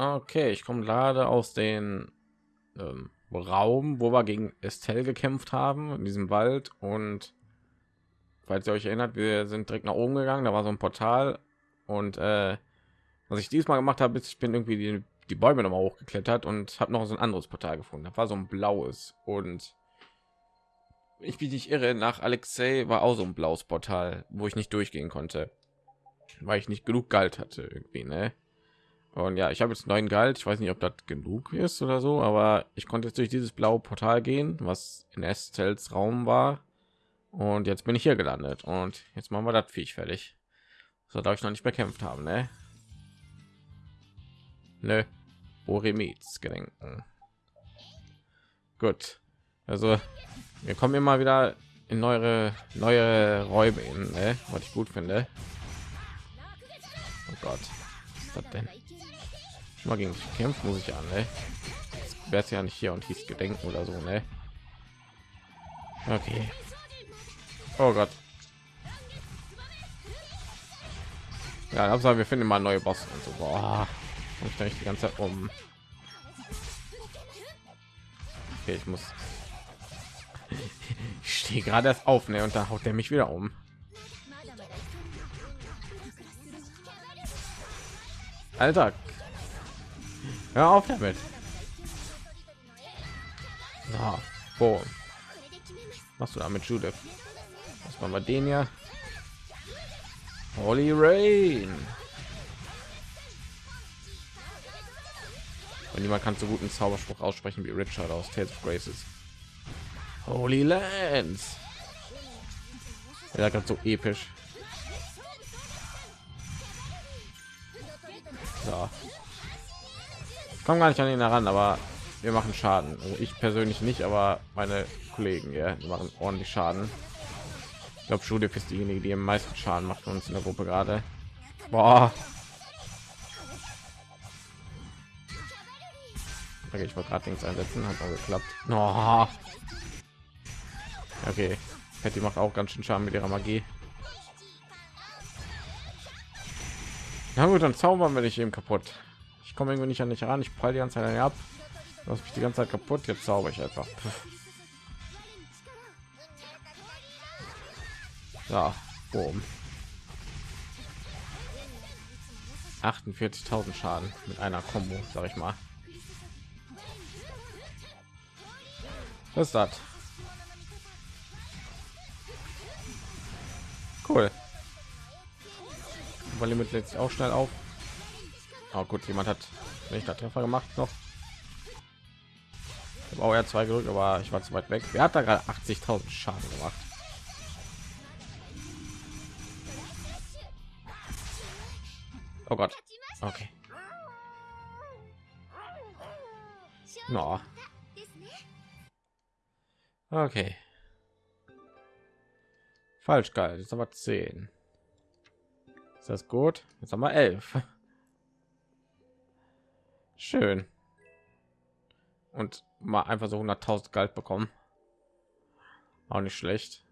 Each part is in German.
Okay, ich komme gerade aus den ähm, Raum, wo wir gegen Estelle gekämpft haben, in diesem Wald. Und falls ihr euch erinnert, wir sind direkt nach oben gegangen. Da war so ein Portal. Und äh, was ich diesmal gemacht habe, ist, ich bin irgendwie die, die Bäume noch mal hochgeklettert und habe noch so ein anderes Portal gefunden. Da war so ein blaues. Und ich bin nicht irre, nach Alexei war auch so ein blaues Portal, wo ich nicht durchgehen konnte, weil ich nicht genug Galt hatte irgendwie, ne? Und ja, ich habe jetzt neuen Galt. Ich weiß nicht, ob das genug ist oder so, aber ich konnte jetzt durch dieses blaue Portal gehen, was in Estels Raum war. Und jetzt bin ich hier gelandet. Und jetzt machen wir das Viech fertig. So darf ich noch nicht bekämpft haben, ne? Nö. Boremits gedenken. Gut. Also, wir kommen immer wieder in neue neue Räume ne? was ich gut finde. Oh Gott, was ist das denn? Mal gegen kämpfen muss ich an ne? wäre ja nicht hier und hieß gedenken oder so ne? Okay. Oh gott. Ja Hauptsache wir finden mal neue boss und so. Boah, ich da die ganze Zeit um okay, ich muss. Ich stehe gerade erst auf ne? Und da haut er mich wieder um. Alter, Hör auf damit. Na, boom. Was du damit, Judith? Was machen wir den ja? Holy Rain. Und niemand kann so guten Zauberspruch aussprechen wie Richard aus Tales of Graces. Holy Lands. Er sagt so episch. Komme gar nicht an ihn heran, aber wir machen Schaden. Also ich persönlich nicht, aber meine Kollegen ja, die machen ordentlich Schaden. Ich glaube, Judith ist diejenige, die am meisten Schaden macht uns in der Gruppe gerade. Boah. Okay, ich wollte gerade links einsetzen, hat auch geklappt. Oh. Okay, Patty macht auch ganz schön Schaden mit ihrer Magie. Na gut, dann zaubern wir dich eben kaputt ich komme irgendwie nicht an dich ran ich prall die ganze zeit ab was mich die ganze zeit kaputt jetzt zauber ich einfach ja boom 48.000 Schaden mit einer Combo, sag ich mal. Was ist das? Cool. Limit lädt sich auch schnell auf. Oh, gut, jemand hat nicht der Treffer gemacht noch. Ich auch ja zwei gedrückt, aber ich war zu weit weg. Wer hat da gerade 80.000 Schaden gemacht? Oh Gott. Okay. No. Okay. Falsch geil. Jetzt aber 10. Ist das gut? Jetzt haben wir 11. Schön. Und mal einfach so 100.000 Geld bekommen. Auch nicht schlecht.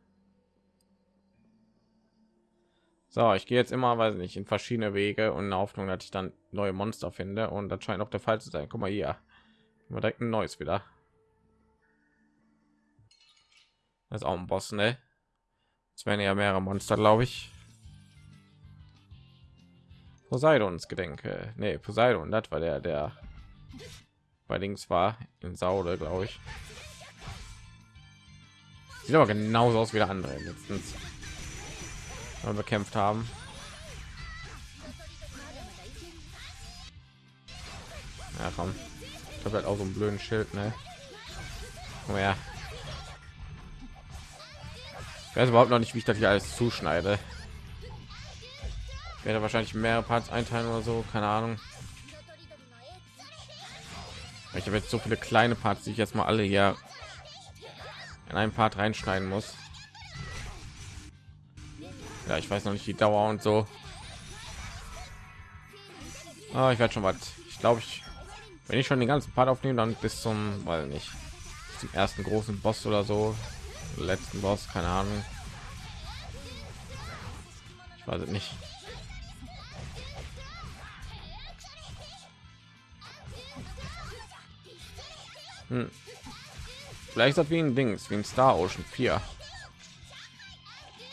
So, ich gehe jetzt immer, weiß nicht, in verschiedene Wege und in der Hoffnung, dass ich dann neue Monster finde. Und das scheint auch der Fall zu sein. Guck mal hier. Immer direkt ein neues wieder. Das ist auch ein Boss, ne? Es werden ja mehrere Monster, glaube ich. Poseidons Gedenke. Nee, Poseidon, das war der, der bei links war in Saude, glaube ich. Sieht aber genauso aus wie der andere letztens wir bekämpft haben. Ja, komm. Ich habe halt auch so einen blöden Schild, ne? Oh ja. Ich weiß überhaupt noch nicht, wie ich das hier alles zuschneide werde wahrscheinlich mehrere Parts einteilen oder so, keine Ahnung. Ich habe jetzt so viele kleine Parts, die ich jetzt mal alle hier in einen Part reinschneiden muss. Ja, ich weiß noch nicht die Dauer und so. Ah, ich werde schon was. Ich glaube, ich wenn ich schon den ganzen Part aufnehmen, dann bis zum, weil nicht zum ersten großen Boss oder so, letzten Boss, keine Ahnung. Ich weiß es nicht. Hm. Vielleicht das wie ein Dings, wie ein Star Ocean 4.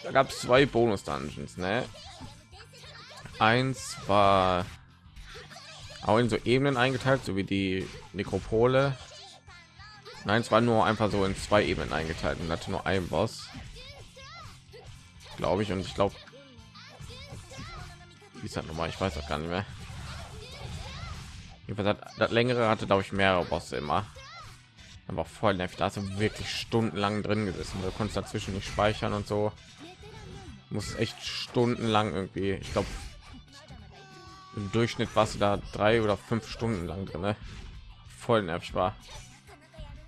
Da gab es zwei Bonus Dungeons, ne? Eins war auch in so Ebenen eingeteilt, so wie die Nekropole. Nein, es war nur einfach so in zwei Ebenen eingeteilt und hatte nur ein Boss, glaube ich. Und ich glaube, wie ist das nochmal? Ich weiß auch gar nicht mehr. Jedenfalls hat das längere hatte, glaube ich, mehrere Bosse immer. Aber voll nervig. Da hast wirklich stundenlang drin gesessen. Du konntest dazwischen nicht speichern und so. Muss echt stundenlang irgendwie. Ich glaube, im Durchschnitt warst du da drei oder fünf Stunden lang drin. Ne? Voll nervig war.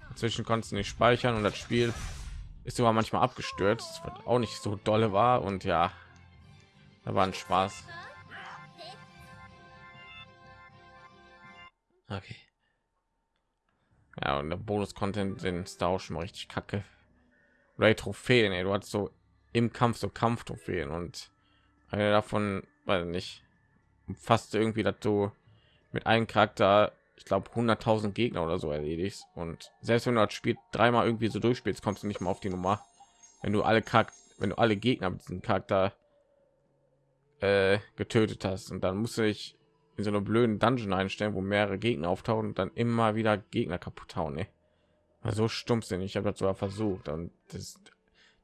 Dazwischen konntest du nicht speichern und das Spiel ist sogar manchmal abgestürzt, was auch nicht so dolle war. Und ja, da war ein Spaß. Okay. Ja, und der Bonus-Content den ist da auch schon mal richtig kacke. Die Trophäen, ey. du hast so im Kampf so Kampftrophäen und eine davon, weil nicht, fast irgendwie, dass du mit einem Charakter, ich glaube 100.000 Gegner oder so erledigst und selbst wenn du das Spiel dreimal irgendwie so durchspielst, kommst du nicht mal auf die Nummer. Wenn du alle Charakter, wenn du alle Gegner mit diesem Charakter äh, getötet hast und dann musste ich in so einer blöden Dungeon einstellen, wo mehrere Gegner auftauchen und dann immer wieder Gegner kaputt hauen. Ne? So stumpfsinnig. Ich habe das sogar versucht und das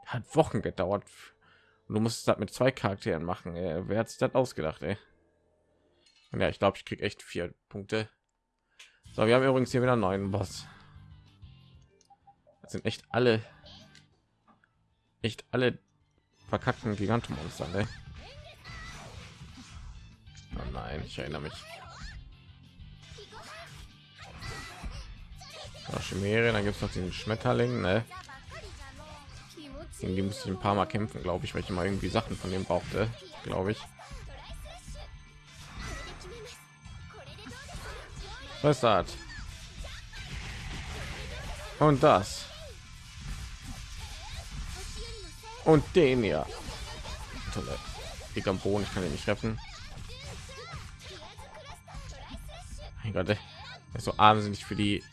hat Wochen gedauert. Und du musst das mit zwei Charakteren machen. Ey. Wer hat sich das ausgedacht? Ey? Und ja, ich glaube, ich kriege echt vier Punkte. So, wir haben übrigens hier wieder einen neuen Boss. Das sind echt alle, echt alle verkackten Gigantomonster. Ne? Oh nein, ich erinnere mich. Chimäre, dann gibt es noch den Schmetterling, ne? Gegen die musste ich ein paar Mal kämpfen, glaube ich, weil ich immer irgendwie Sachen von dem brauchte, glaube ich. Was ist? Und das. Und den ja. Ich am Boden, ich kann ihn nicht retten. Mein Gott, ist so wahnsinnig für die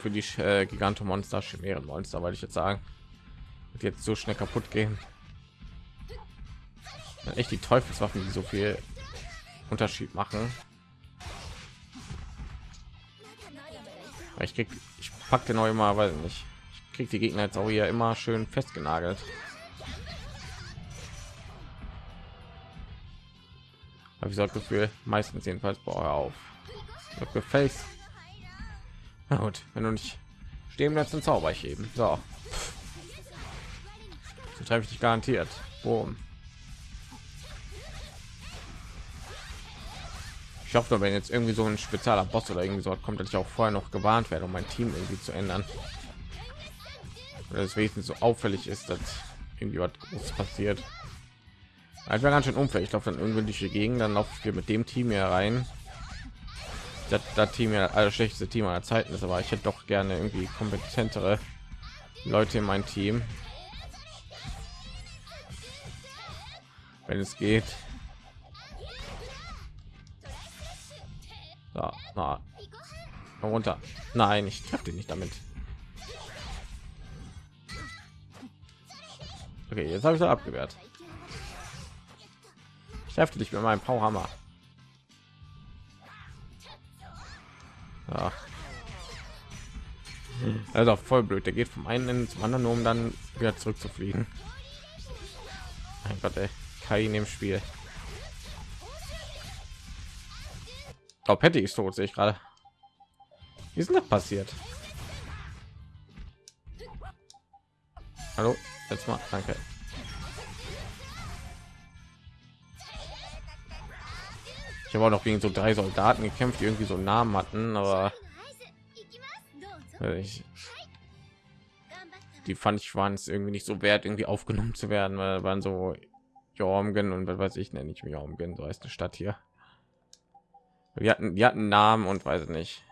für die äh, Gigantomonster, Chimärenmonster, weil ich jetzt sagen, jetzt so schnell kaputt gehen. Echt die Teufelswaffen, die so viel Unterschied machen. Ich krieg, ich packte neu mal, weil nicht. Ich krieg die Gegner jetzt auch hier immer schön festgenagelt. Habe ich das Gefühl, meistens jedenfalls bei auf. Gefällt. Na gut, wenn du nicht stehen bleibst, dann zauber ich eben. So. So treffe ich dich garantiert. Boom. Ich hoffe, wenn jetzt irgendwie so ein spezieller Boss oder irgendwie so kommt, dass ich auch vorher noch gewarnt werde, um mein Team irgendwie zu ändern. Oder es wenigstens so auffällig ist, dass irgendwie was passiert. Also wäre ganz schön unfair. Ich laufe dann ungünstige Gegend, dann laufen wir mit dem Team hier rein. Das, das Team ja alles schlechteste Team aller Zeiten ist, aber ich hätte doch gerne irgendwie kompetentere Leute in mein Team. Wenn es geht. So, na, runter. Nein, ich treffe dich nicht damit. Okay, jetzt habe ich da abgewehrt. Ich dich mit meinem Powerhammer. Ja. Also voll blöd. Der geht vom einen Ende zum anderen, um dann wieder zurück zu fliegen. Mein Gott, ey. Kai in dem Spiel. Oh, Patty ist tot, sehe ich gerade. Wie ist denn das passiert? Hallo, jetzt mal, danke. Ich habe auch noch gegen so drei Soldaten gekämpft, die irgendwie so Namen hatten, aber ich, die fand ich waren es irgendwie nicht so wert, irgendwie aufgenommen zu werden, weil waren so Jormgen und was weiß ich nenne ich mich Jormgen, so heißt eine Stadt hier. Wir hatten, die hatten Namen und weiß nicht.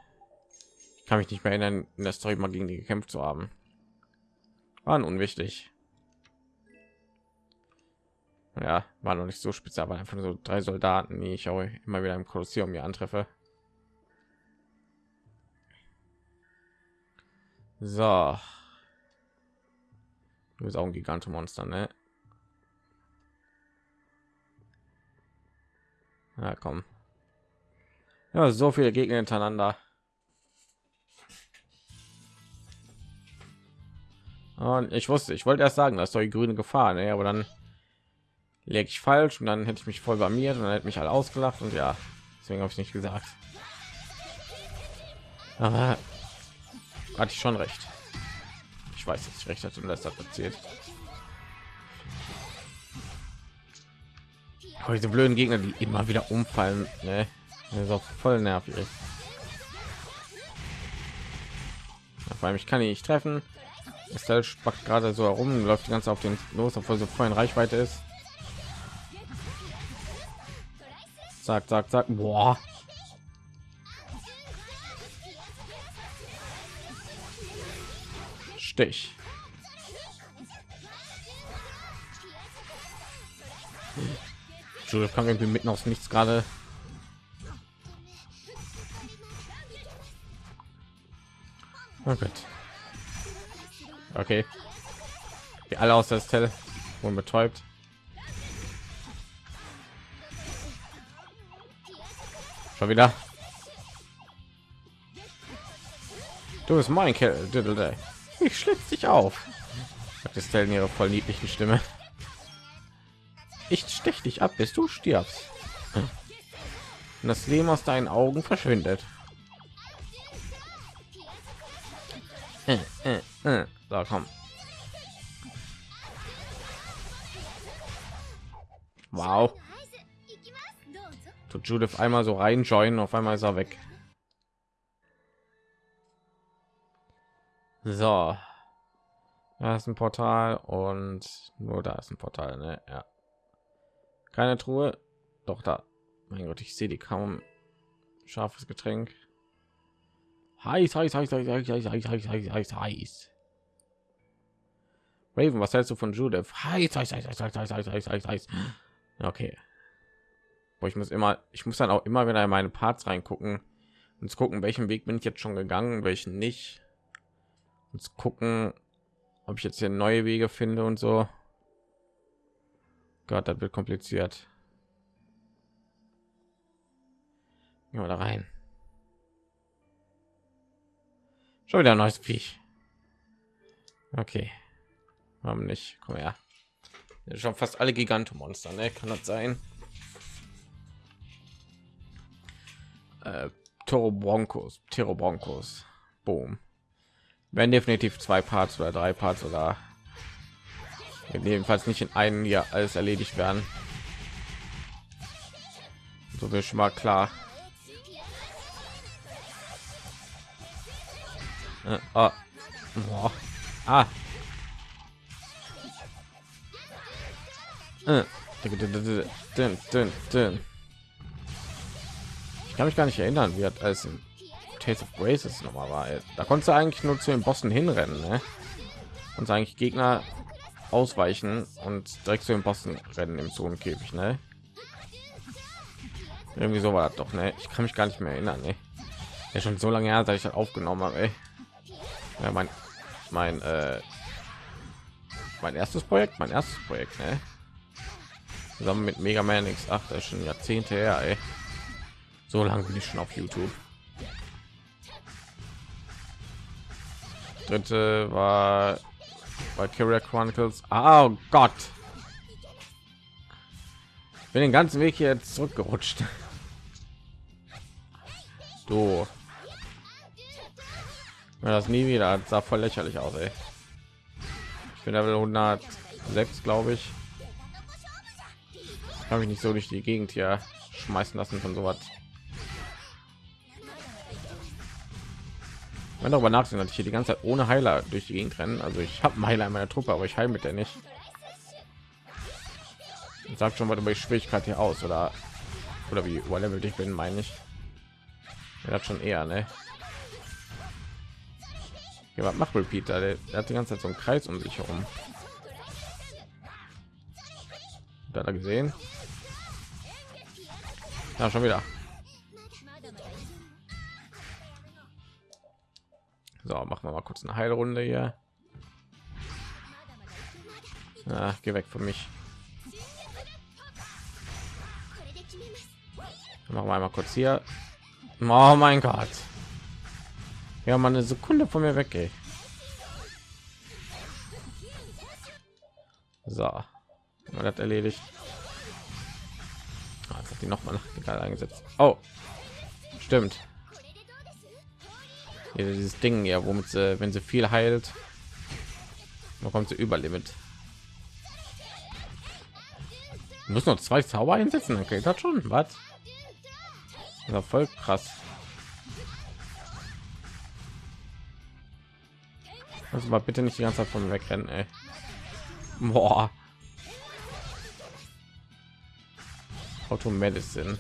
Ich kann mich nicht mehr erinnern, in der Story mal gegen die gekämpft zu haben. Waren unwichtig ja war noch nicht so speziell aber einfach so drei soldaten die ich auch immer wieder im kolosseum hier antreffe So. Du bist auch ein Gigantomonster, ne? Ja, komm. Ja, so viele Gegner hintereinander. Und ich wusste, ich wollte erst sagen, dass die grüne Gefahr, ne? aber dann leg ich falsch und dann hätte ich mich voll blamiert und dann hätte mich alle ausgelacht und ja, deswegen habe ich nicht gesagt. Aber hatte ich schon recht. Ich weiß, dass ich recht hatte und das hat erzählt. Aber diese blöden Gegner, die immer wieder umfallen, ne? Das ist auch voll nervig. Vor allem, ich kann ihn nicht treffen. Estelle spackt gerade so herum, läuft die ganze auf den los, obwohl so voll in Reichweite ist. Zack, zack, zack. Boah. Stich. Judith kam irgendwie mitten aus nichts gerade. Oh Gott. Okay. Die alle aus der Stelle wurden betäubt. Schon wieder. Du bist mein Kerl, Ich schlitz dich auf. Sagt Estelle in ihrer voll niedlichen Stimme. Ich stech dich ab, bis du stirbst. Und das Leben aus deinen Augen verschwindet. So, komm. Wow. Tut Judith einmal so rein joinen, auf einmal ist er weg. So. Da ist ein Portal und nur da ist ein Portal, ne? Ja. Keine Truhe. Doch da. Mein Gott, ich sehe die kaum. Scharfes Getränk. Heiß, heiß, heiß, heiß, heiß, heiß, heiß, heiß, heiß, heiß, heiß. Raven, was hältst du von Judith? Heiß, heiß, heiß, heiß, heiß, heiß, heiß, heiß, heiß, heiß. Okay. Wo ich muss immer, ich muss dann auch immer wieder in meine Parts reingucken und gucken, welchen Weg bin ich jetzt schon gegangen, welchen nicht. Und gucken, ob ich jetzt hier neue Wege finde und so. Gott, das wird kompliziert. Gehen wir da rein. Schon wieder ein neues Viech. Okay. Haben nicht. Komm her. Schon fast alle Gigantomonster, ne? Kann das sein? Äh, Toro Broncos, Tero Broncos. Boom. Werden definitiv zwei Parts oder drei Parts oder jedenfalls nicht in einem Jahr alles erledigt werden. So will schon mal klar. Äh. Boah. ah. Äh. Ich kann mich gar nicht erinnern, wie hat als Taste of Graces noch mal war. Da konntest du eigentlich nur zu den Bossen hinrennen, ne? Und eigentlich Gegner ausweichen und direkt zu den Bossen rennen im Zonenkäfig, ne? Irgendwie so war das doch, ne? Ich kann mich gar nicht mehr erinnern, ne? Ja, schon so lange her, seit ich das aufgenommen habe. Ja, mein, mein, äh, mein erstes Projekt, mein erstes Projekt, ne? Zusammen mit Mega Man X8, das ist schon Jahrzehnte her, ey. So lange bin ich schon auf YouTube. Dritte war bei Carrier Chronicles. Oh Gott. Bin den ganzen Weg hier jetzt zurückgerutscht. Du. Das nie wieder. Das sah voll lächerlich aus, ey. Ich bin Level 106, glaube ich. Habe ich nicht so durch die Gegend hier schmeißen lassen von sowas. Wenn darüber nachdenken, dass ich hier die ganze Zeit ohne Heiler durch die Gegend rennen. Also ich habe einen Heiler in meiner Truppe, aber ich heile mit der nicht. Sagt schon mal über die Schwierigkeit hier aus oder oder wie level ich bin, meine ich. Er hat schon eher, ne? Ja, was macht Repeater? Der, der, hat die ganze Zeit so einen Kreis um sich herum. Da gesehen. Ja, schon wieder. So, machen wir mal kurz eine Heilrunde hier. Ja, geh weg von mich. Machen wir einmal kurz hier. Oh mein Gott. Ja, mal eine Sekunde von mir weg. So, man hat erledigt. Ah, hat die noch mal egal eingesetzt. Oh, stimmt. Hier, dieses Ding ja, womit sie, wenn sie viel heilt, bekommt sie Überlimit. Muss noch zwei Zauber einsetzen, okay, das schon. Was? Ja, voll krass. Also mal bitte nicht die ganze Zeit von wegrennen, ey. Boah. Auto Medicine.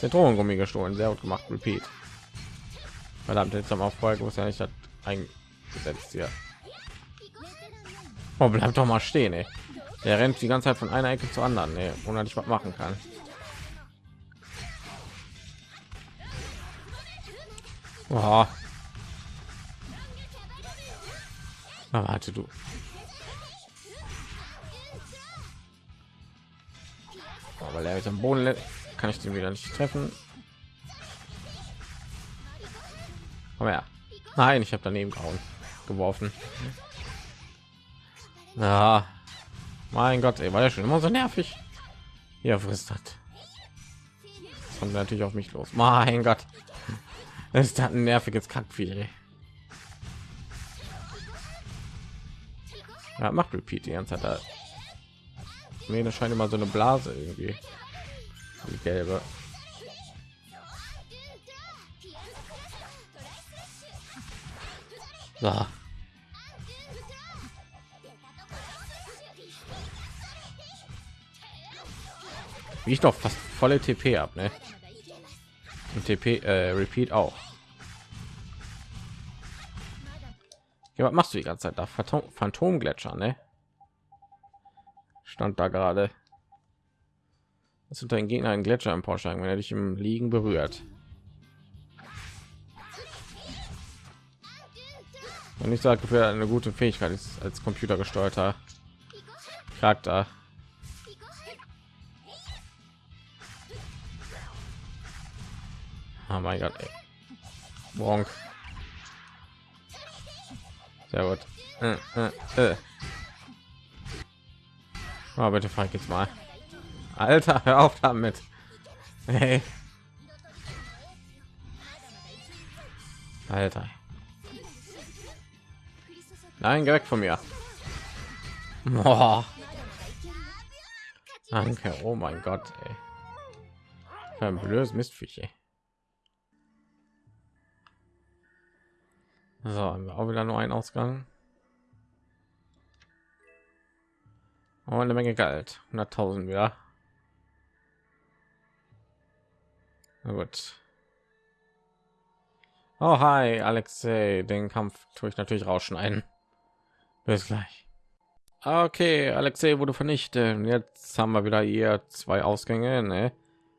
Zitronengummi gestohlen, sehr gut gemacht. Repeat. Verdammt, jetzt wir vorher gewusst, ja nicht eingesetzt hier. Oh, bleibt doch mal stehen, ey. Der rennt die ganze Zeit von einer Ecke zur anderen, ey, ohne dass ich was machen kann. Oh. Ah, warte du. Aber er ist am Boden kann ich den wieder nicht treffen. Komm her. Nein, ich habe daneben gehauen, geworfen. Ja, mein Gott, ey, war ja schon immer so nervig. Hier frisst hat. kommt natürlich auf mich los. Mein Gott, das ist ein nerviges Kackvieh. Ja, macht Repeat die ganze Zeit. Nee, das scheint immer so eine Blase irgendwie. Die gelbe. So. Wie ich doch fast volle TP ab, ne? Und TP äh, Repeat auch. Ja, was machst du die ganze Zeit da? Phantom Phantomgletscher, ne? Stand da gerade. Das sind dein Gegner ein Gletscher Porsche, wenn er dich im Liegen berührt. Und ich sage für eine gute Fähigkeit ist als computergesteuerter Charakter. Oh mein Gott, ey. Bonk. Sehr gut. Äh, äh, äh. Oh, bitte frag jetzt mal. Alter, hör auf damit. Hey. Alter. Nein, geh weg von mir. Boah. Danke. Oh mein Gott, ey. Ein blödes Mistviech, ey. So, haben wir auch wieder nur einen Ausgang. Oh, eine Menge Geld. 100.000 wieder. Gut. Oh, hi, Alexei. Den Kampf tue ich natürlich rausschneiden. Bis gleich. Okay, Alexei wurde vernichtet. Jetzt haben wir wieder hier zwei Ausgänge. Ne?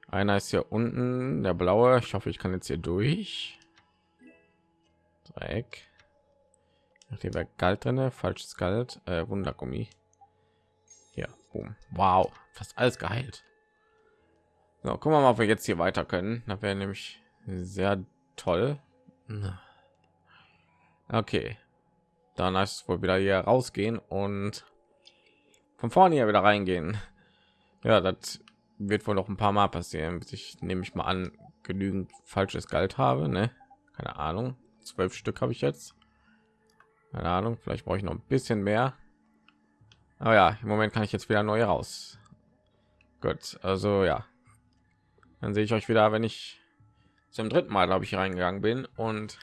Einer ist hier unten, der blaue. Ich hoffe, ich kann jetzt hier durch. Dreieck. Hier wäre Galt drin, falsches Galt, äh, Wundergummi. Hier, boom. Wow, fast alles geheilt. So, gucken wir mal, ob wir jetzt hier weiter können. Das wäre nämlich sehr toll. Okay, dann heißt es wohl wieder hier rausgehen und von vorne hier wieder reingehen. Ja, das wird wohl noch ein paar Mal passieren, bis ich nehme ich mal an genügend falsches Geld habe. Ne? Keine Ahnung zwölf Stück habe ich jetzt. Keine Ahnung, vielleicht brauche ich noch ein bisschen mehr. Aber ja, im Moment kann ich jetzt wieder neu raus. Gut, also ja. Dann sehe ich euch wieder, wenn ich zum dritten Mal, glaube ich, reingegangen bin und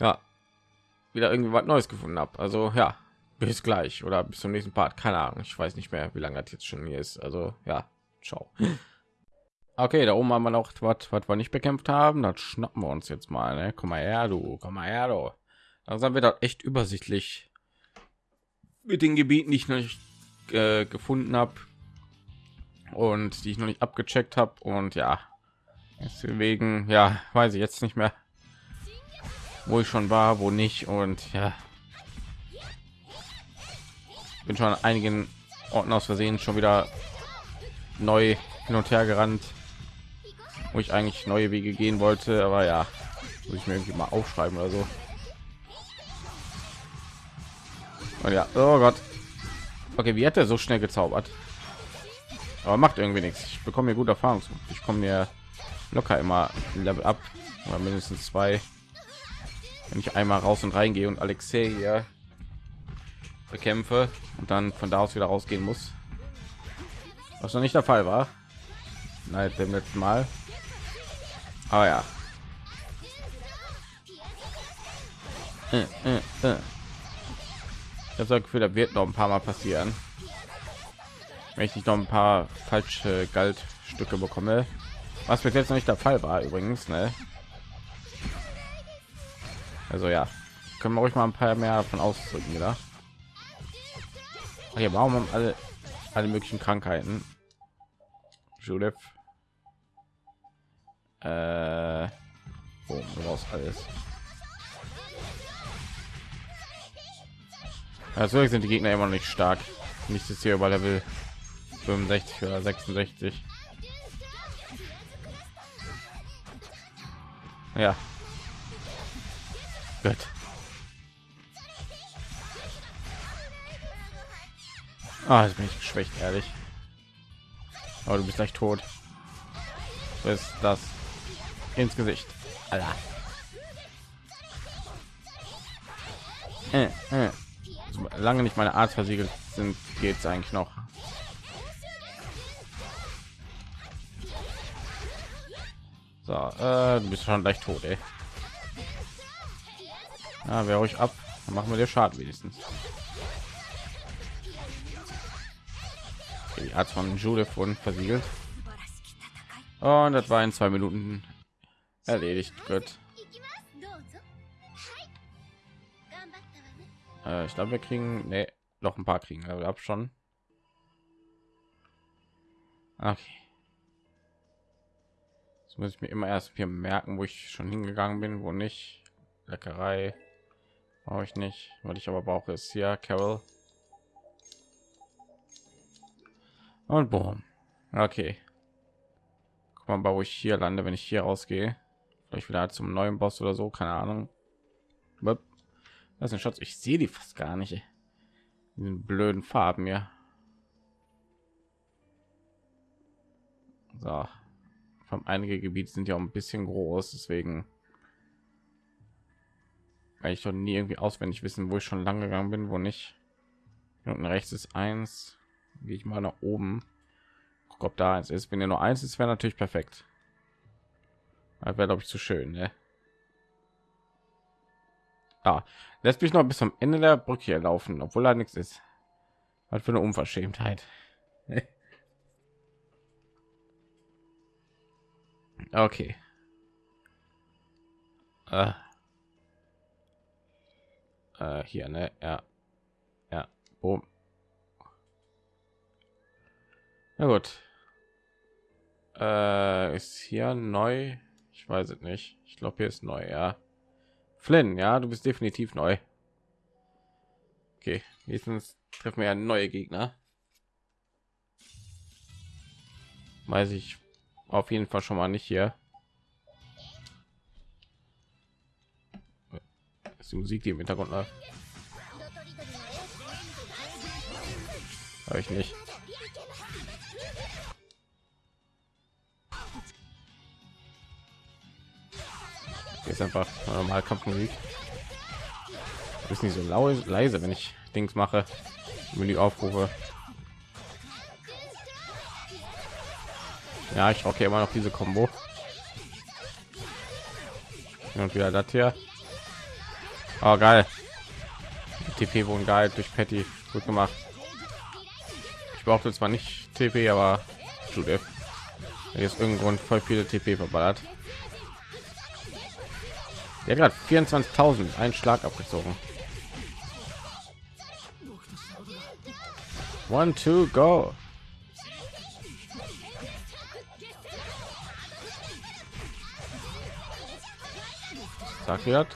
ja, wieder irgendwie was Neues gefunden habe. Also ja, bis gleich oder bis zum nächsten Part. Keine Ahnung, ich weiß nicht mehr, wie lange das jetzt schon hier ist. Also ja, ciao. Okay, da oben haben wir noch was, was wir nicht bekämpft haben. Das schnappen wir uns jetzt mal. Ne? Komm mal her, du. Komm mal her, du. Langsam wird das echt übersichtlich mit den Gebieten, die ich noch nicht äh, gefunden habe und die ich noch nicht abgecheckt habe. Und ja, Deswegen, ja, weiß ich jetzt nicht mehr, wo ich schon war, wo nicht und ja, bin schon an einigen Orten aus Versehen schon wieder neu hin und her gerannt, wo ich eigentlich neue Wege gehen wollte, aber ja, muss ich mir irgendwie mal aufschreiben oder so. Und ja, oh Gott. Okay, wie hat er so schnell gezaubert? Aber macht irgendwie nichts. Ich bekomme mir gut Erfahrung. Ich komme mir locker immer Level ab mindestens zwei, wenn ich einmal raus und reingehe und Alexei hier bekämpfe und dann von da aus wieder rausgehen muss. Was noch nicht der Fall war. Nein, dem letzten Mal. Aber ja. Äh, äh, äh. Ich habe das Gefühl, da wird noch ein paar Mal passieren. Wenn ich nicht noch ein paar falsche Goldstücke bekomme. Was bis jetzt noch nicht der Fall war übrigens, ne? Also ja, können wir euch mal ein paar mehr von ausdrücken, wieder. Okay, warum haben alle alle möglichen Krankheiten? Judith. Äh, oh, raus alles. Also sind die Gegner immer noch nicht stark. Nicht ist hier über Level 65 oder 66. Ja. Gut. Ah, jetzt bin ich geschwächt, ehrlich. Aber du bist gleich tot. Ist das ins Gesicht. Alter. Äh, äh. Lange nicht meine Art versiegelt sind, geht es eigentlich noch. So, äh, du bist schon leicht tot, ey. Ja, wer euch ab, dann machen wir dir Schaden wenigstens. Die Art von Judith wurden versiegelt. Und das war in zwei Minuten erledigt. Gut. Äh, ich glaube, wir kriegen nee, noch ein paar kriegen wir ab schon. Okay muss ich mir immer erst hier merken, wo ich schon hingegangen bin, wo nicht. Leckerei brauche ich nicht, weil ich aber brauche es hier Carol. Und boom. Okay. Guck mal, wo ich hier lande, wenn ich hier rausgehe. Vielleicht wieder zum neuen Boss oder so, keine Ahnung. Das ist ein Schatz. Ich sehe die fast gar nicht. In blöden Farben ja. So vom einige Gebiete sind ja auch ein bisschen groß, deswegen weil ich schon nie irgendwie auswendig wissen, wo ich schon lang gegangen bin, wo nicht. Unten rechts ist eins. Gehe ich mal nach oben. Guck, ob da eins ist. Wenn ihr nur eins ist, wäre natürlich perfekt. Das wäre glaube ich zu schön, ne? Ah, lässt mich noch bis zum Ende der Brücke hier laufen, obwohl da nichts ist. Was für eine Unverschämtheit. Okay. Äh. Äh, hier, ne? Ja. Ja. Boom. Na gut. Äh, ist hier neu? Ich weiß es nicht. Ich glaube, hier ist neu, ja. Flynn, ja, du bist definitiv neu. Okay, nächstens treffen wir ja neue Gegner. Weiß ich auf jeden Fall schon mal nicht hier. ist die Musik, die im Hintergrund läuft. Hör ich nicht. ist einfach normal Kampfmusik. Ist nicht so leise, wenn ich Dings mache, wenn die aufrufe. Ja, ich rocke immer noch diese Combo. Und wieder das hier. Oh, geil. TP wurden geil durch Patty. Gut gemacht. Ich brauchte zwar nicht TP, aber Judith. Jetzt irgendein Grund voll viele TP verballert. Der gerade 24.000 einen Schlag abgezogen. One, two, go. Sagt ihr?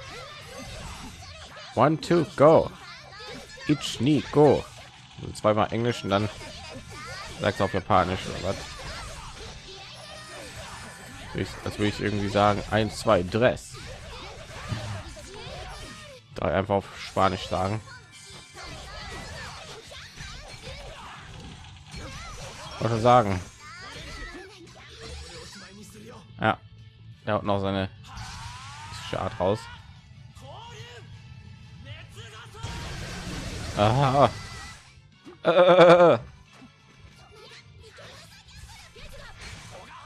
One, two, go. Ich nie go. Also zweimal Englisch und dann sagt auf Japanisch oder was? Ich, das will ich irgendwie sagen. Eins, zwei, Dress. Drei einfach auf Spanisch sagen. Sagen. Ja, er hat noch seine Art raus. Aha. Äh.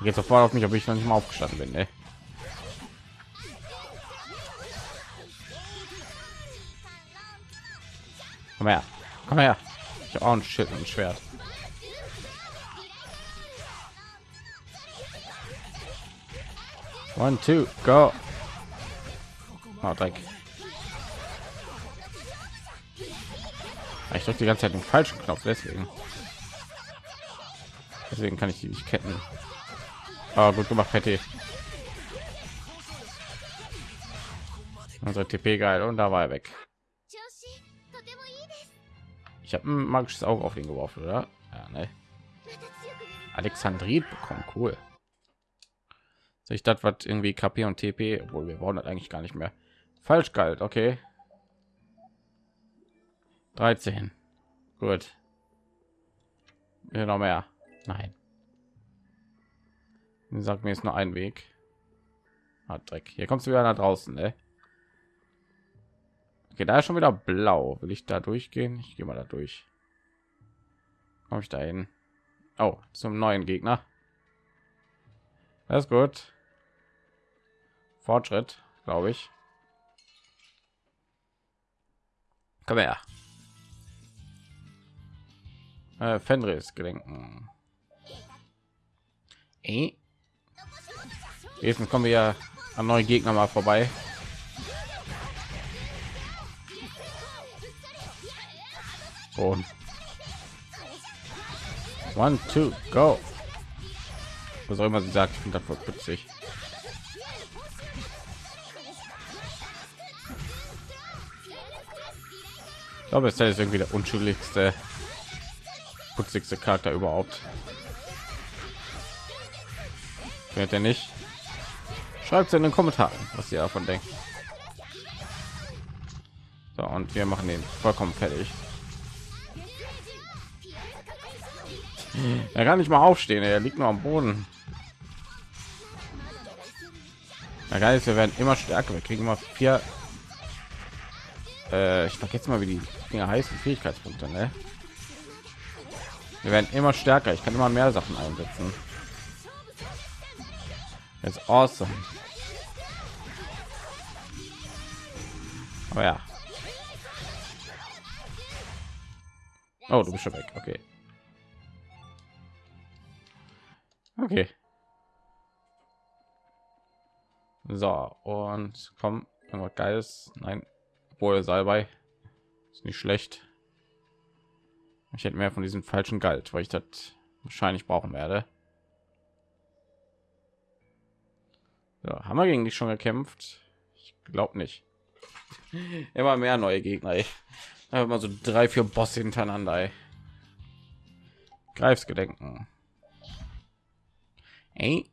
Geht sofort auf mich, ob ich noch nicht mal aufgestanden bin. Ne? Komm her, komm her. Ich habe auch ein Schild und ein Schwert. One, two, go. Oh, Dreck. Ich drücke die ganze Zeit den falschen Knopf, deswegen. Deswegen kann ich die nicht ketten. Aber gut gemacht, Patty. Unsere TP geil und da war er weg. Ich habe ein magisches Auge auf ihn geworfen, oder? Ja, ne. Alexandrit bekommen, cool. Soll ich das was irgendwie KP und TP, obwohl wir brauchen das eigentlich gar nicht mehr. Falsch galt, okay. 13. Gut. Ja, noch mehr. Nein. Sag mir jetzt nur ein Weg. Ah, Dreck. Hier kommst du wieder nach draußen, ne? Okay, da ist schon wieder blau. Will ich da durchgehen? Ich gehe mal da durch. Komme ich da hin? Oh, zum neuen Gegner. Das ist gut. Fortschritt, glaube ich. Komm her. Äh, Fenris gedenken. Eh. Jetzt kommen wir ja an neue Gegner mal vorbei. Und one, two, go. Was auch immer sie sagt, ich finde das voll witzig. Glaube, es ist irgendwie der unschuldigste, putzigste Charakter überhaupt. Wird er nicht? Schreibt in den Kommentaren, was ihr davon denkt. So, und wir machen den vollkommen fertig. Er kann nicht mal aufstehen, er liegt nur am Boden. Na geil wir werden immer stärker. Wir kriegen immer vier. Äh, ich vergesse mal, wie die Dinge heißen. Fähigkeitspunkte, ne? Wir werden immer stärker. Ich kann immer mehr Sachen einsetzen. Ist awesome. Aber ja. Oh, du bist schon weg. Okay. Okay. So, und komm, irgendwas Geiles. Nein, wohl Salbei. Ist nicht schlecht. Ich hätte mehr von diesem falschen Galt, weil ich das wahrscheinlich brauchen werde. So, haben wir gegen dich schon gekämpft? Ich glaube nicht. Immer mehr neue Gegner. Immer so drei, vier Bosse hintereinander. Ey. Greifs gedenken. Ey.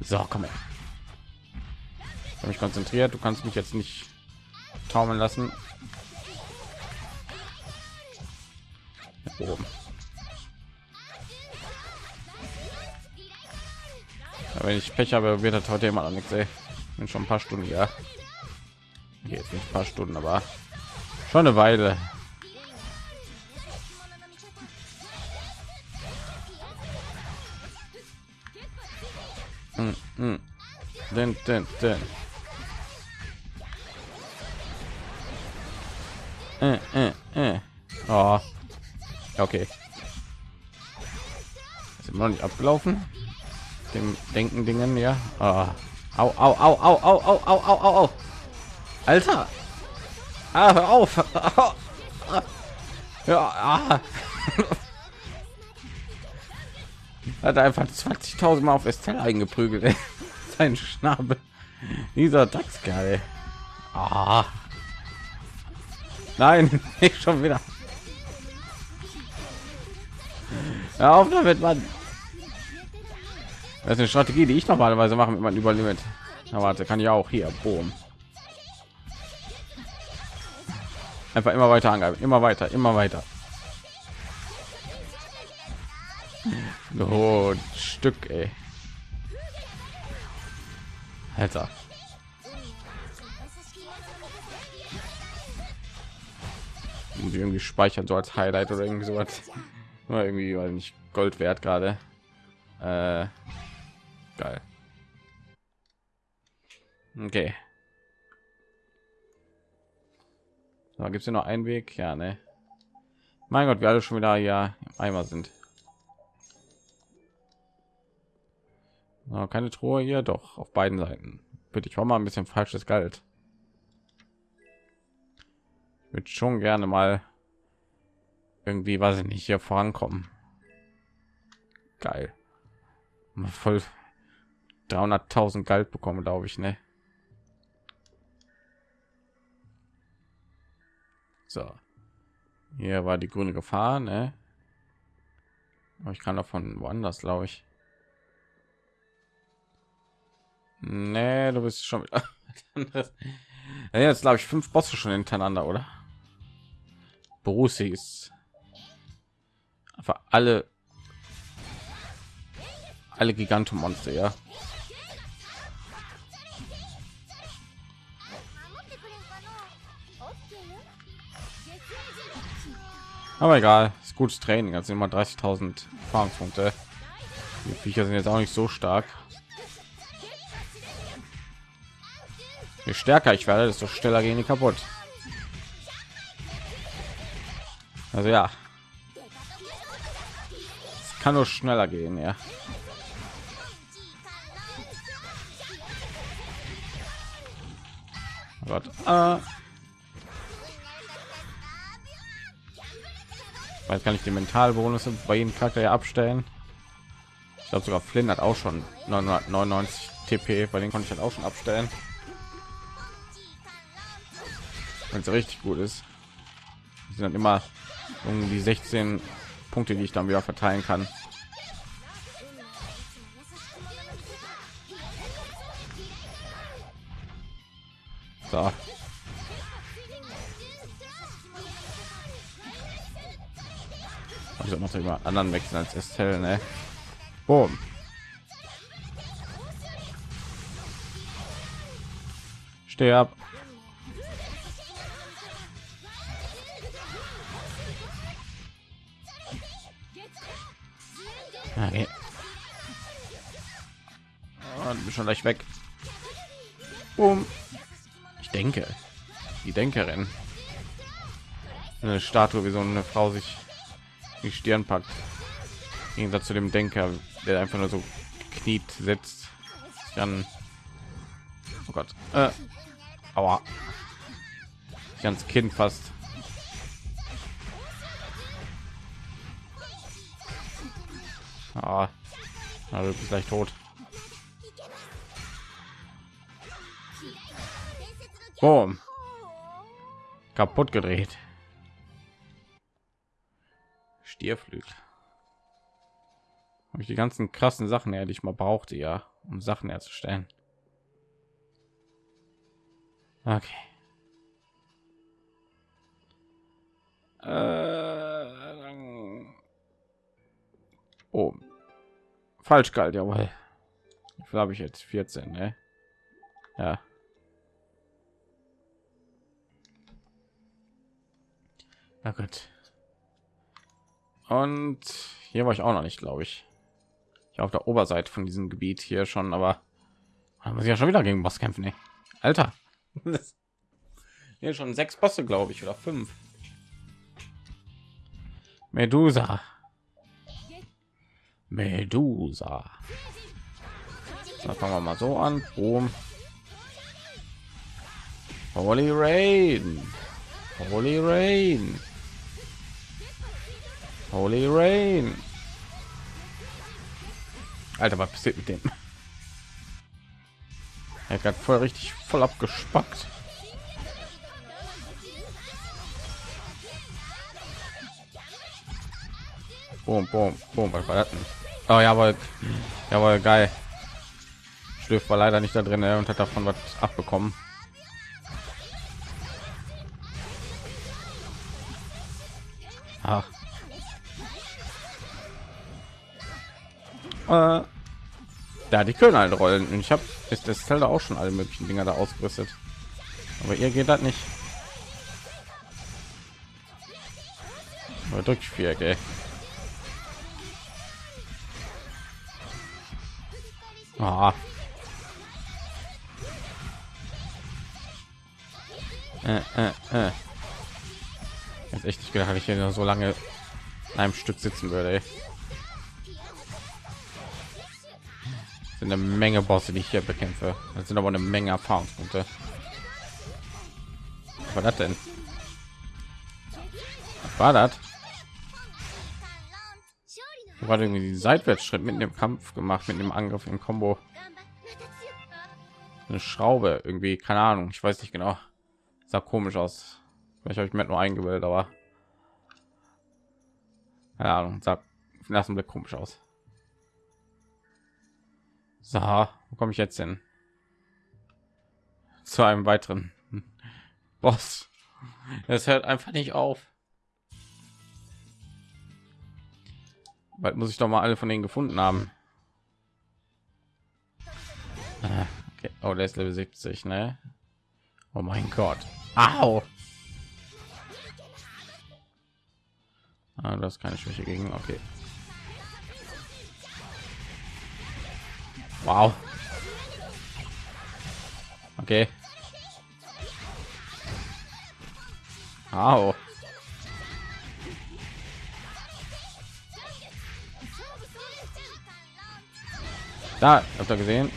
So, komm her. Habe mich konzentriert. Du kannst mich jetzt nicht taumeln lassen. Oben. Ja, wenn ich Pech habe, wird das heute immer noch nichts. Ey. Bin schon ein paar Stunden ja. Jetzt nicht ein paar Stunden, aber schon eine Weile. Hm. Den, den, den. Äh, äh. Oh. Okay. Ist noch nicht abgelaufen. Dem denken Dingen, ja. Oh. Au, au, au, au, au, au, au, au, au, au. Alter. Ah, hör auf. Ja, ah. hat einfach 20.000 Mal auf Estelle eingeprügelt. Sein Schnabel. Dieser Dachskerl. Ah. Nein, nicht schon wieder. Hör auf damit, Mann. Das ist eine Strategie, die ich normalerweise mache mit meinem Überlimit. Na warte, kann ich auch hier. Boom. Einfach immer weiter angreifen, immer weiter, immer weiter. Oh, Stück, ey. Alter. Und irgendwie speichern so als Highlight oder irgendwie sowas. War irgendwie weil nicht Gold wert gerade. Äh, geil. Okay. So, gibt es noch einen Weg? Ja, ne. Mein Gott, wir alle schon wieder ja Eimer sind. So, keine Truhe hier, doch auf beiden Seiten. Bitte, ich war mal ein bisschen falsches Geld. Wird schon gerne mal irgendwie, weiß ich nicht, hier vorankommen. Geil. Voll 300.000 Geld bekommen, glaube ich, ne? So. Hier war die grüne Gefahr, ne? Aber ich kann davon woanders, glaube ich. Nee, du bist schon jetzt glaube ich fünf Bosse schon hintereinander, oder? Borussi ist einfach alle alle Gigantomonster, ja. Aber egal, ist gutes Training. Also immer 30.000 Erfahrungspunkte. Die Viecher sind jetzt auch nicht so stark. Je stärker ich werde, desto schneller gehen die kaputt. Also ja, es kann nur schneller gehen, ja. Oh Gott. Äh. Weil kann ich die Mentalbonus bei jedem Charakter ja abstellen. Ich glaube sogar Flynn hat auch schon 999 TP, bei den konnte ich halt auch schon abstellen. Wenn es richtig gut ist, sind dann immer die 16 Punkte, die ich dann wieder verteilen kann. So. Also noch über anderen wechseln als Estelle, ne? Boom. Steh ab. Schon gleich weg. Boom. Ich denke, die Denkerin. Eine Statue, wie so eine Frau sich die Stirn packt. Im Gegensatz zu dem Denker, der einfach nur so kniet sitzt. Dann, oh Gott, äh, aua, ganz Kind fast. Ah, also bist gleich tot. Boom. Kaputt gedreht. Stierflügel. Habe ich die ganzen krassen Sachen her, die ich mal brauchte, ja, um Sachen herzustellen. Okay. Äh, oh, falsch kalt, jawohl. Wie viel habe ich jetzt? 14, ne? Ja. Na gut. Und hier war ich auch noch nicht, glaube ich. Ich auf der Oberseite von diesem Gebiet hier schon, aber haben wir ja schon wieder gegen Boss kämpfen. Ne? Alter, hier schon sechs Bosse, glaube ich, oder fünf. Medusa. Medusa. Da fangen wir mal so an. Boom. Holy Rain. Holy Rain. Holy Rain. Alter, was passiert mit dem? Er hat voll richtig voll abgespackt. Boom, boom, boom. Was war das denn? Oh, jawohl. Jawohl, geil. Schlüff war leider nicht da drin und hat davon was abbekommen. Ach. Äh, ja, die können halt rollen. Und ich habe ist das Zelda auch schon alle möglichen Dinger da ausgerüstet. Aber ihr geht das nicht. Drückt vier, gell? Ah. Äh, äh, äh. Jetzt echt nicht gedacht, dass ich hier so lange in einem Stück sitzen würde. Ey. Sind eine Menge Bosse, die ich hier bekämpfe. Das sind aber eine Menge Erfahrungspunkte. Was war das denn? Was war das? War irgendwie die Seitwärtsschritt mit dem Kampf gemacht, mit dem Angriff im Combo. Eine Schraube irgendwie, keine Ahnung, ich weiß nicht genau. Sah komisch aus. Vielleicht habe ich mir nur eingebildet, aber keine Ahnung, sah lassen Blick komisch aus. So, wo komme ich jetzt hin? Zu einem weiteren Boss. Es hört einfach nicht auf. Bald muss ich doch mal alle von denen gefunden haben. Ah, okay. Oh, der ist Level 70, ne? Oh mein Gott. Au! Ah, das ist keine Schwäche gegen. Okay. Wow. Okay. Au. Da, habt ihr gesehen?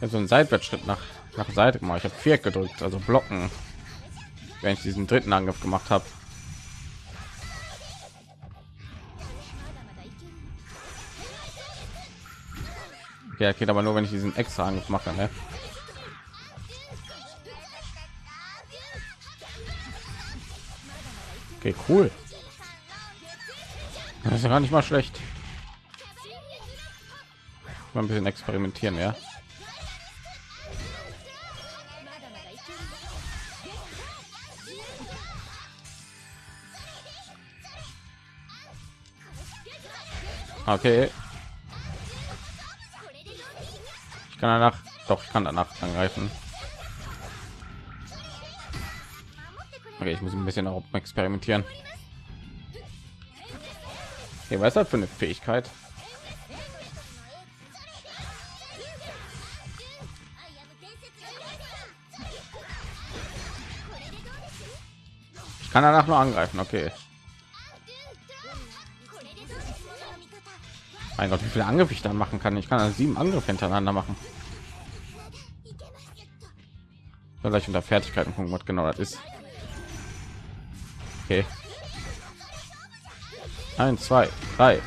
so einen Seitwärtsschritt nach nach Seite gemacht. Ich habe vier gedrückt, also blocken, wenn ich diesen dritten Angriff gemacht habe. Okay, geht aber nur, wenn ich diesen extra Angriff mache. Ne? Okay, cool. Das ist ja gar nicht mal schlecht. Mal ein bisschen experimentieren, ja. Okay. Kann danach, doch ich kann danach angreifen. Okay, ich muss ein bisschen auch experimentieren. Was ist das für eine Fähigkeit? Ich kann danach nur angreifen, okay. Mein Gott, wie viele Angriffe ich dann machen kann. Ich kann also sieben Angriffe hintereinander machen. Vielleicht unter Fertigkeiten gucken, was genau das ist. Okay. Eins, zwei, drei.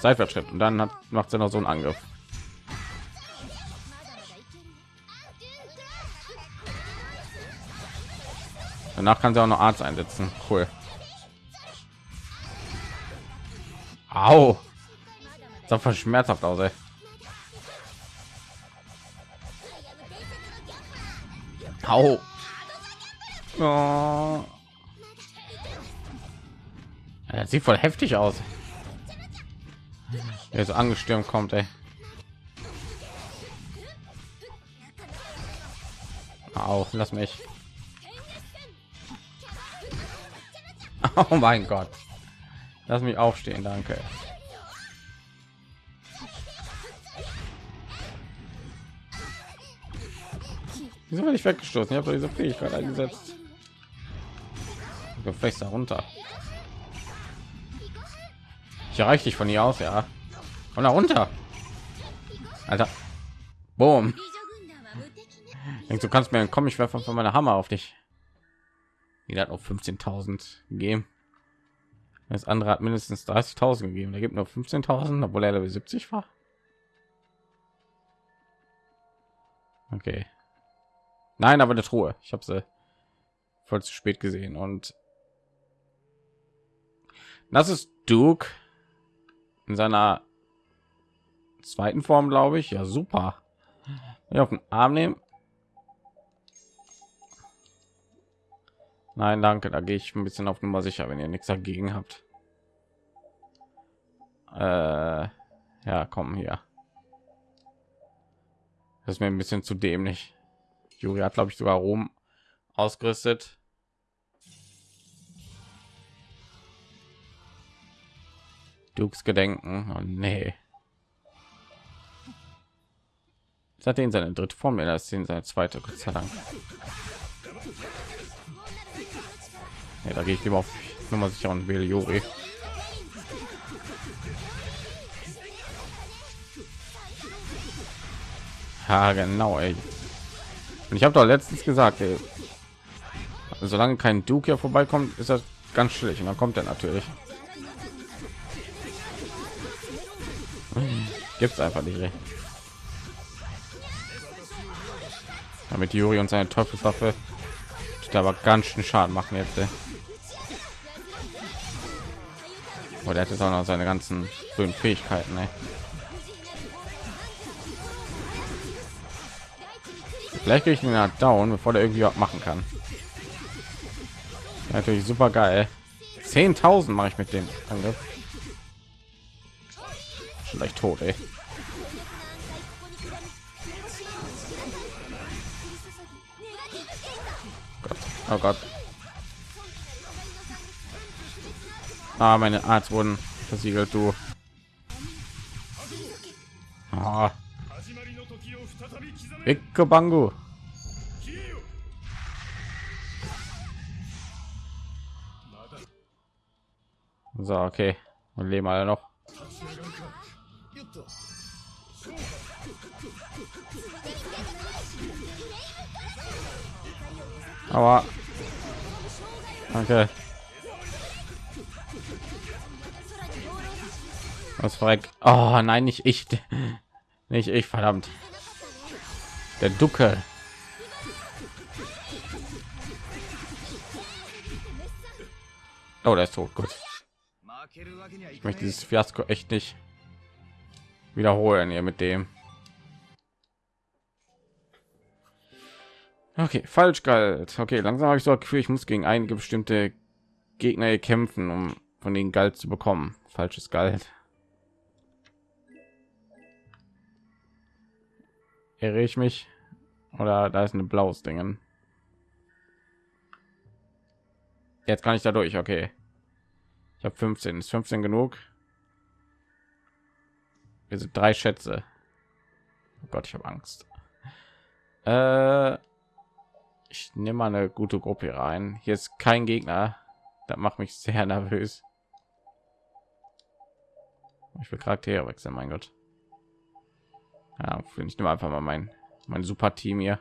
Seitwärtsschritt und dann hat, macht sie noch so einen Angriff. Danach kann sie auch noch Arzt einsetzen. Cool. Au. Das sah schmerzhaft aus, ey. Au. Oh. Ja, sieht voll heftig aus. Er so angestürmt kommt, ey. Au, lass mich. Oh mein Gott. Lass mich aufstehen, danke. Wieso werde ich weggestoßen? Ich habe diese Fähigkeit eingesetzt. Gefecht runter. Ich erreiche dich von hier aus, ja. Von da runter. Alter. Boom. Denkst du kannst mir Komm, ich werfe von meiner Hammer auf dich. Jeder hat auf 15.000 gegeben. Das andere hat mindestens 30.000 gegeben. Da gibt nur 15.000, obwohl er Level 70 war. Okay. Nein, aber eine Truhe. Ich habe sie voll zu spät gesehen und das ist Duke in seiner zweiten Form, glaube ich. Ja, super. Ja, auf den Arm nehmen. Nein, danke. Da gehe ich ein bisschen auf Nummer sicher, wenn ihr nichts dagegen habt. Äh, ja, kommen hier. Das ist mir ein bisschen zu dämlich. Juri hat, glaube ich, sogar Rom ausgerüstet. Dukes Gedenken. Oh, nee. Seitdem seine dritte Form, das ist seine zweite, Gott sei Dank. Ja, da gehe ich lieber auf Nummer sicher und wähle Juri. Ja, genau, ey. Und ich habe doch letztens gesagt, ey, solange kein Duke hier vorbeikommt, ist das ganz schlecht. Und dann kommt er natürlich. Gibt's einfach nicht. Ey. Damit Juri und seine Teufelswaffe aber ganz schön Schaden machen jetzt. Ey. Oh, hat jetzt auch noch seine ganzen schönen Fähigkeiten. Ey. Vielleicht kriege ich ihn ja down, bevor der irgendwie was machen kann. Natürlich super geil. 10.000 mache ich mit dem Angriff. Vielleicht tot, ey. Oh Gott. Ah, meine Arzt wurden versiegelt, du. Ah. Ecke Bango. So, okay. Und leben alle noch. Aber danke. Was verreckt? Oh nein, nicht ich. Nicht ich, verdammt. Der Ducke. Oh, der ist tot. Gut. Ich möchte dieses Fiasko echt nicht wiederholen hier mit dem. Okay, falsch galt. Okay, langsam habe ich so Gefühl, ich muss gegen einige bestimmte Gegner kämpfen, um von den Galt zu bekommen. Falsches Galt. Irre ich mich? Oder da ist eine blaues Dingen. Jetzt kann ich da durch, okay. Ich habe 15. Ist 15 genug? Wir sind drei Schätze. Oh Gott, ich habe Angst. Äh, ich nehme mal eine gute Gruppe rein. Hier ist kein Gegner. Das macht mich sehr nervös. Ich will Charaktere wechseln, mein Gott. Ja, ich nehme einfach mal mein mein super Team hier.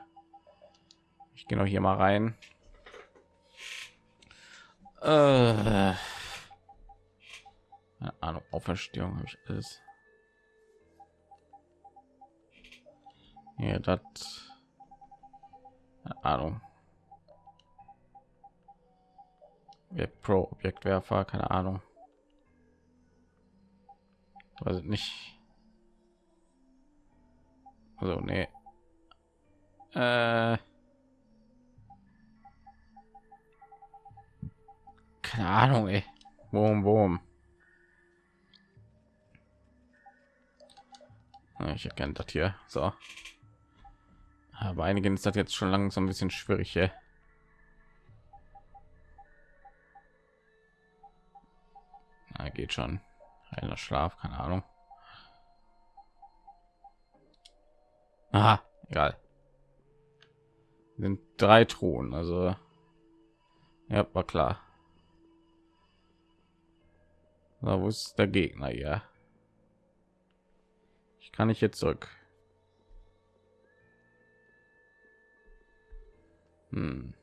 Ich gehe noch hier mal rein. Äh, Ahnung, Auferstehung habe ich alles. Ja, das Ahnung. Pro Objektwerfer, keine Ahnung. Weiß nicht. Also nee. Äh keine Ahnung, ey. Boom, boom. Ich erkenne das hier. So. Aber einigen ist das jetzt schon langsam ein bisschen schwierig. Ey. Na, geht schon. Einer Schlaf, keine Ahnung. Aha, egal sind drei Thronen, also ja, war klar. Na, wo ist der Gegner ja? Ich kann nicht jetzt zurück. Hm.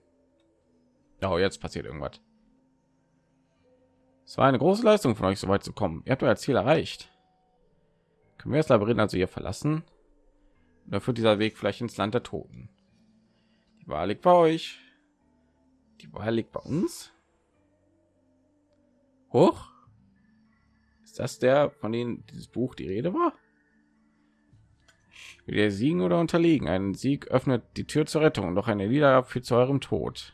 Oh, jetzt passiert irgendwas. Es war eine große Leistung von euch, so weit zu kommen. Ihr habt euer Ziel erreicht. Können wir das Labyrinth also hier verlassen? Da führt dieser Weg vielleicht ins Land der Toten. Die Wahl liegt bei euch. Die Wahl liegt bei uns. Hoch. Ist das der, von dem dieses Buch die Rede war? Wir siegen oder unterliegen. Ein Sieg öffnet die Tür zur Rettung, doch eine Niederlage führt zu eurem Tod.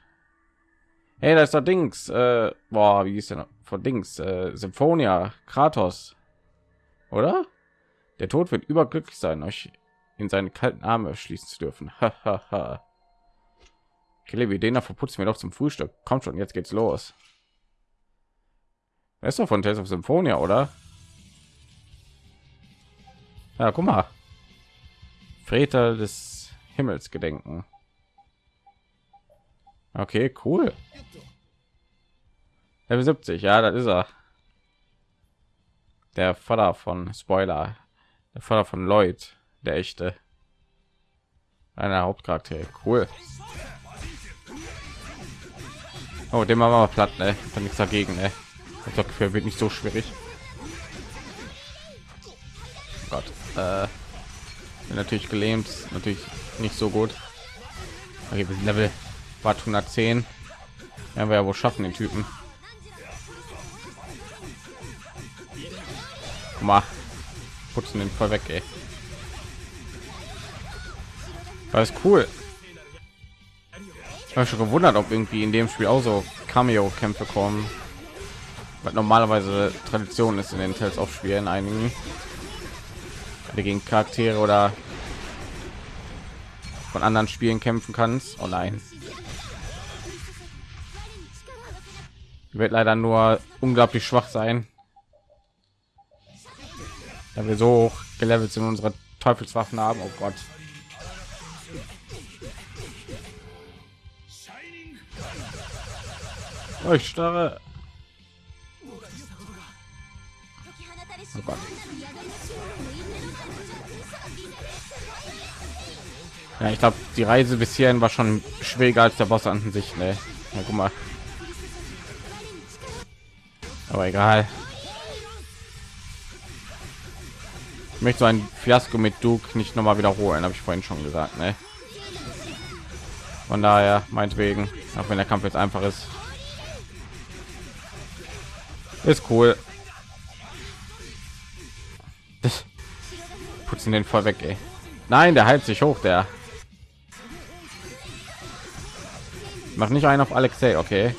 Hey, da ist der Dings. Äh, boah, wie ist denn von Dings? Äh, Symphonia, Kratos. Oder? Der Tod wird überglücklich sein, euch in seine kalten Arme schließen zu dürfen. Hahaha. Kille, wie den verputzen wir doch zum Frühstück. Kommt schon, jetzt geht's los. Er ist doch von Tales of Symphonia, oder? Ja, guck mal. Väter des Himmels gedenken. Okay, cool. Level 70, ja, das ist er. Der Vater von Spoiler, der Vater von Lloyd, der echte. Einer Hauptcharakter, cool. Oh, dem machen wir platt, ne? Kann nichts dagegen, ne? Ich glaube, wird nicht so schwierig. Oh Gott, äh, natürlich gelähmt, natürlich nicht so gut. Okay, Level war 110. Ja, wir ja wohl schaffen den Typen. Guck mal, putzen den voll weg, ey. War ist cool. Ich habe schon gewundert, ob irgendwie in dem Spiel auch so Cameo-Kämpfe kommen. Was normalerweise Tradition ist in den Tales of Spielen einigen. Gegen Charaktere oder von anderen Spielen kämpfen kannst. Oh nein. Wird leider nur unglaublich schwach sein. Da wir so hoch gelevelt sind unsere Teufelswaffen haben. Oh Gott. Ich starre. Oh Gott. Ja, ich glaube, die Reise bis hierhin war schon schwieriger als der Boss an sich. Ne? Ja, guck mal. Aber egal. Ich möchte so ein Fiasko mit Duke nicht noch mal wiederholen, habe ich vorhin schon gesagt. Ne? Von daher, meinetwegen, auch wenn der Kampf jetzt einfach ist, ist cool. Putzen den voll weg, ey. Nein, der heilt sich hoch, der. Mach nicht einen auf Alexei, okay.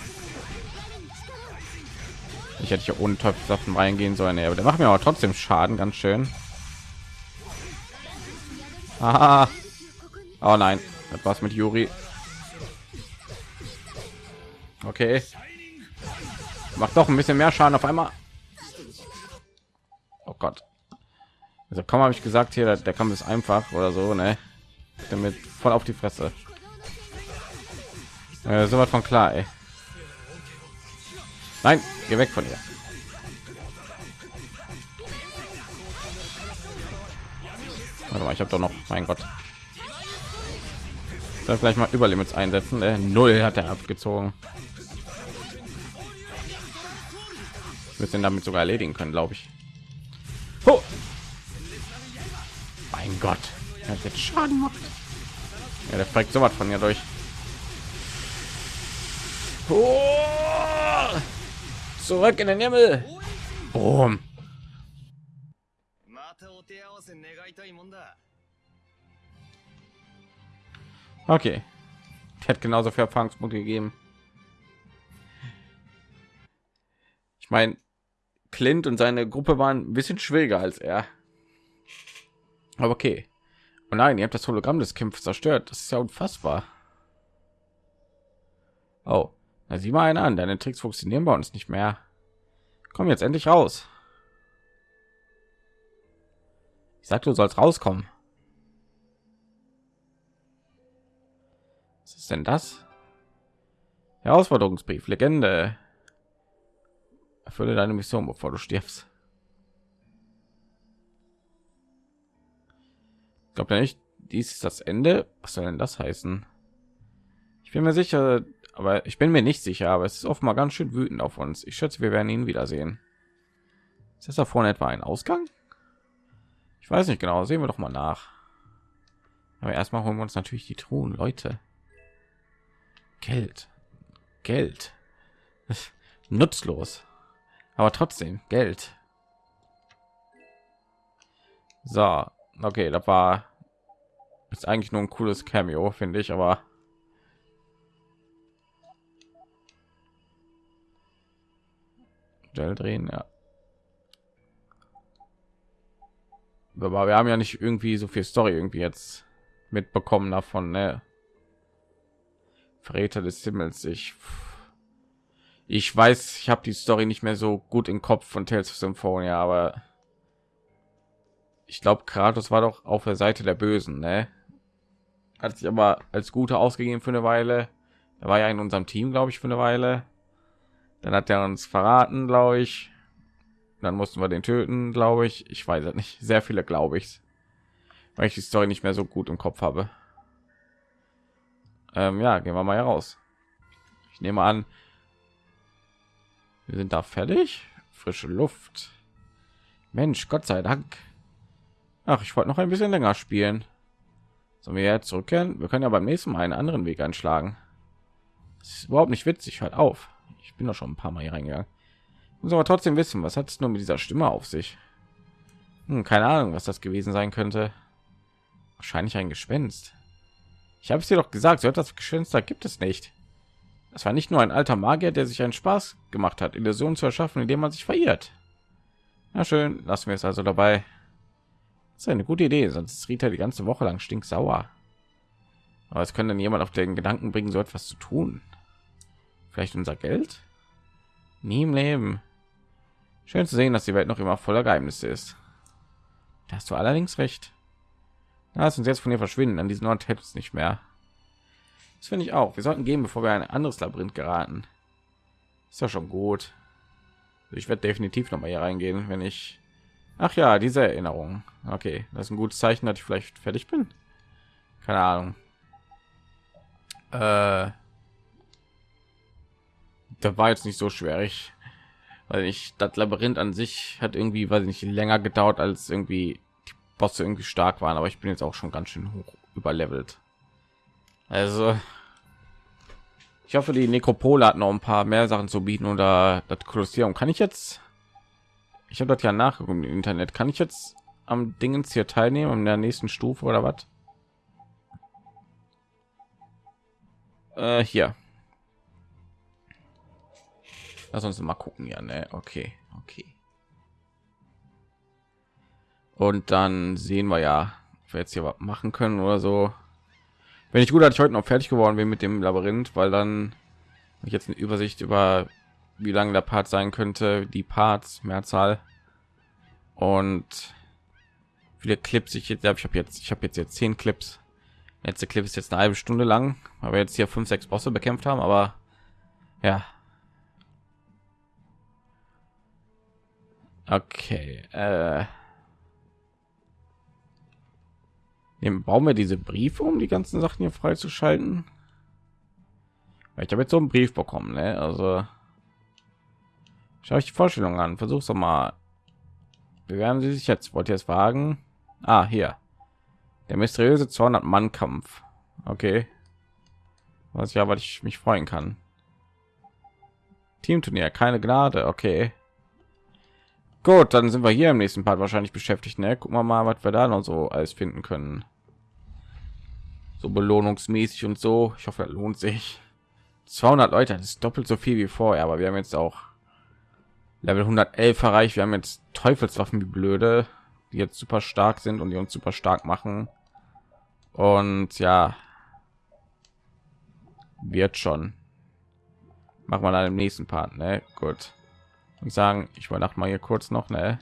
Ich hätte hier ohne Teufelssaffen reingehen sollen, aber der macht mir aber trotzdem Schaden, ganz schön. Aha. Oh nein, das war's mit Juri. Okay. Macht doch ein bisschen mehr Schaden auf einmal. Oh Gott. Also kaum habe ich gesagt hier, der Kampf ist einfach oder so, ne? Damit voll auf die Fresse. Äh, so was von klar, ey. Nein, geh weg von ihr. Warte mal, ich habe doch noch, mein Gott. Soll vielleicht mal Überlimits einsetzen. Äh, Null hat er abgezogen. Wir sind damit sogar erledigen können, glaube ich. Oh! Mein Gott, er hat jetzt Schaden gemacht. Ja, der fragt so was von mir durch. Oh! Zurück in den Himmel. Boom. Okay. Der hat genauso viel Erfahrungspunkte gegeben. Ich meine, Clint und seine Gruppe waren ein bisschen schwieriger als er. Aber okay. Und nein, ihr habt das Hologramm des Kämpfers zerstört. Das ist ja unfassbar. Oh, na sieh mal einer an. Deine Tricks funktionieren bei uns nicht mehr. Komm jetzt endlich raus. Ich sagte, du sollst rauskommen. Was ist denn das? Herausforderungsbrief, Legende. Erfülle deine Mission, bevor du stirbst. Ich glaube nicht, dies ist das Ende. Was soll denn das heißen? Ich bin mir sicher, aber ich bin mir nicht sicher, aber es ist offenbar ganz schön wütend auf uns. Ich schätze, wir werden ihn wiedersehen. Ist das da vorne etwa ein Ausgang? Ich weiß nicht genau. Sehen wir doch mal nach. Aber erstmal holen wir uns natürlich die Truhen, Leute. Geld, Geld, nutzlos, aber trotzdem Geld. So, okay, das war ist eigentlich nur ein cooles Cameo, finde ich, aber Gel drehen, ja. Aber wir haben ja nicht irgendwie so viel Story irgendwie jetzt mitbekommen davon, ne? Verräter des Himmels. Ich ich weiß, ich habe die Story nicht mehr so gut im Kopf von Tales of Symphonia, aber ich glaube, Kratos war doch auf der Seite der Bösen, ne? Hat sich aber als Gute ausgegeben für eine Weile. Er war ja in unserem Team, glaube ich, für eine Weile. Dann hat er uns verraten, glaube ich. Dann mussten wir den töten, glaube ich. Ich weiß es nicht. Sehr viele, glaube ich, weil ich die Story nicht mehr so gut im Kopf habe. Ähm, ja, gehen wir mal heraus. Ich nehme an, wir sind da fertig. Frische Luft. Mensch, Gott sei Dank. Ach, ich wollte noch ein bisschen länger spielen. Sollen wir zurückkehren? Wir können ja beim nächsten Mal einen anderen Weg einschlagen. Das ist überhaupt nicht witzig. Halt auf. Ich bin doch schon ein paar Mal hier reingegangen. Ich muss aber trotzdem wissen, was hat es nur mit dieser Stimme auf sich? Hm, keine Ahnung, was das gewesen sein könnte. Wahrscheinlich ein Gespenst. Ich habe es dir doch gesagt, so etwas Gespenster gibt es nicht. Das war nicht nur ein alter Magier, der sich einen Spaß gemacht hat, Illusionen zu erschaffen, indem man sich verirrt. Na schön, lassen wir es also dabei. Das ist eine gute Idee, sonst ist Rita die ganze Woche lang stinksauer. Aber es könnte dann jemand auf den Gedanken bringen, so etwas zu tun. Vielleicht unser Geld? Nie im Leben. Schön zu sehen, dass die Welt noch immer voller Geheimnisse ist. Da hast du allerdings recht. Lass uns jetzt von ihr verschwinden. An diesen Ort hält es nicht mehr. Das finde ich auch. Wir sollten gehen, bevor wir ein anderes Labyrinth geraten. Ist ja schon gut. Ich werde definitiv noch mal hier reingehen, wenn ich Ach ja, diese Erinnerung. Okay, das ist ein gutes Zeichen, dass ich vielleicht fertig bin. Keine Ahnung. Äh, da war jetzt nicht so schwierig, weil ich das Labyrinth an sich hat irgendwie, weiß ich nicht, länger gedauert als irgendwie die Bosse irgendwie stark waren, aber ich bin jetzt auch schon ganz schön hoch überlevelt. Also ich hoffe, die Nekropole hat noch ein paar mehr Sachen zu bieten oder das Kolosseum. Kann ich jetzt ich habe das ja nachgeguckt im Internet. Kann ich jetzt am Dingens hier teilnehmen in der nächsten Stufe oder was? Äh, hier. Lass uns mal gucken, ja, ne? Okay, okay. Und dann sehen wir ja, ob wir jetzt hier was machen können oder so. Wenn ich gut, dass ich heute noch fertig geworden bin mit dem Labyrinth, weil dann ich jetzt eine Übersicht über wie lange der Part sein könnte, die Parts, Mehrzahl und viele Clips. Ich jetzt, ich habe jetzt, ich habe jetzt jetzt zehn Clips. Letzte Clip ist jetzt eine halbe Stunde lang, weil wir jetzt hier fünf, sechs Bosse bekämpft haben, aber ja. Okay. Äh, Nehmen, bauen wir diese Briefe, um die ganzen Sachen hier freizuschalten. Ich habe jetzt so einen Brief bekommen, ne? Also Schau ich die Vorstellung an. Versuch's doch mal. Bewerben Sie sich jetzt. Wollt ihr es wagen? Ah, hier. Der mysteriöse 200 Mann Kampf. Okay. Was ja, was ich mich freuen kann. Teamturnier, keine Gnade. Okay. Gut, dann sind wir hier im nächsten Part wahrscheinlich beschäftigt. Ne? Gucken wir mal, was wir da noch so alles finden können. So belohnungsmäßig und so. Ich hoffe, lohnt sich. 200 Leute, das ist doppelt so viel wie vorher, aber wir haben jetzt auch Level 111 erreicht. Wir haben jetzt Teufelswaffen wie blöde, die jetzt super stark sind und die uns super stark machen. Und ja, wird schon. Machen wir dann im nächsten Part, ne? Gut. Und sagen, ich wollte mal hier kurz noch, ne?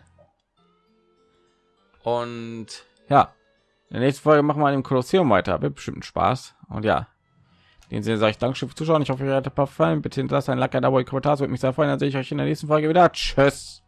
Und ja, in der nächsten Folge machen wir im Kolosseum weiter. Wird bestimmt Spaß. Und ja, den Sinne sage ich Dankeschön für Zuschauen. Ich hoffe, ihr hat ein paar Fallen. Bitte hinterlasst ein Like, ein Abo, ein Kommentar. Würde mich sehr freuen. Dann sehe ich euch in der nächsten Folge wieder. Tschüss.